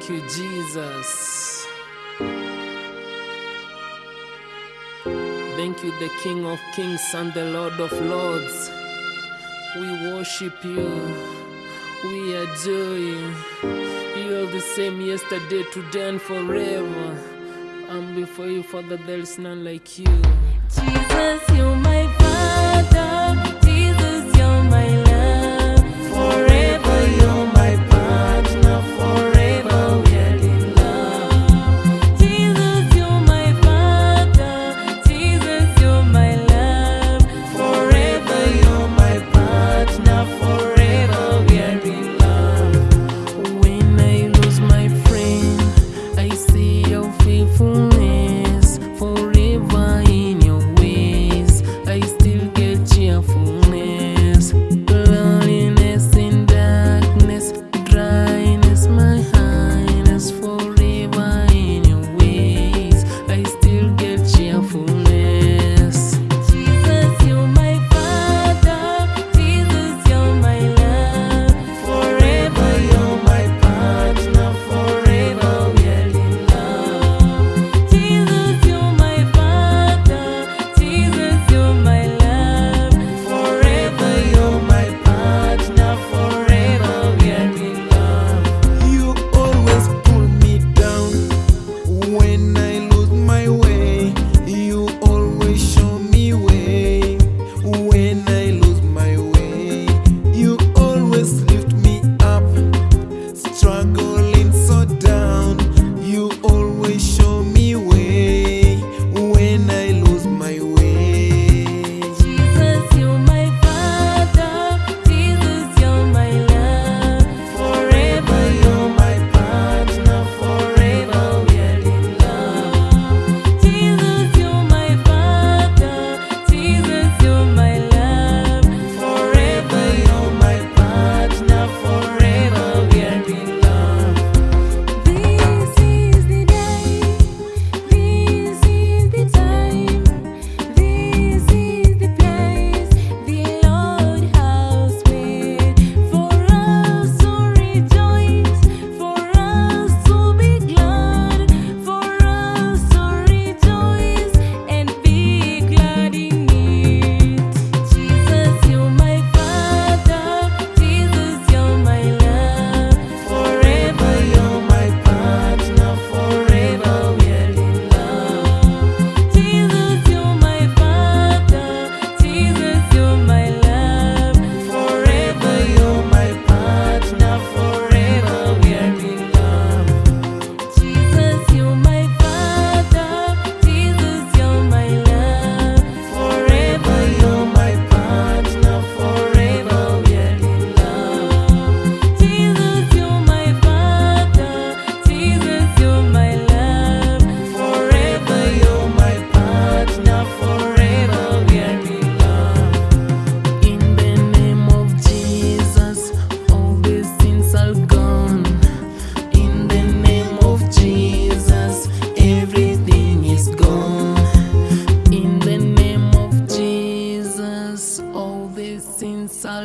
Thank you, Jesus. Thank you, the King of Kings and the Lord of Lords. We worship you. We adore you. You are the same yesterday, today, and forever. And before you, Father, there is none like you. Jesus, you're my Father.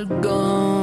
gone.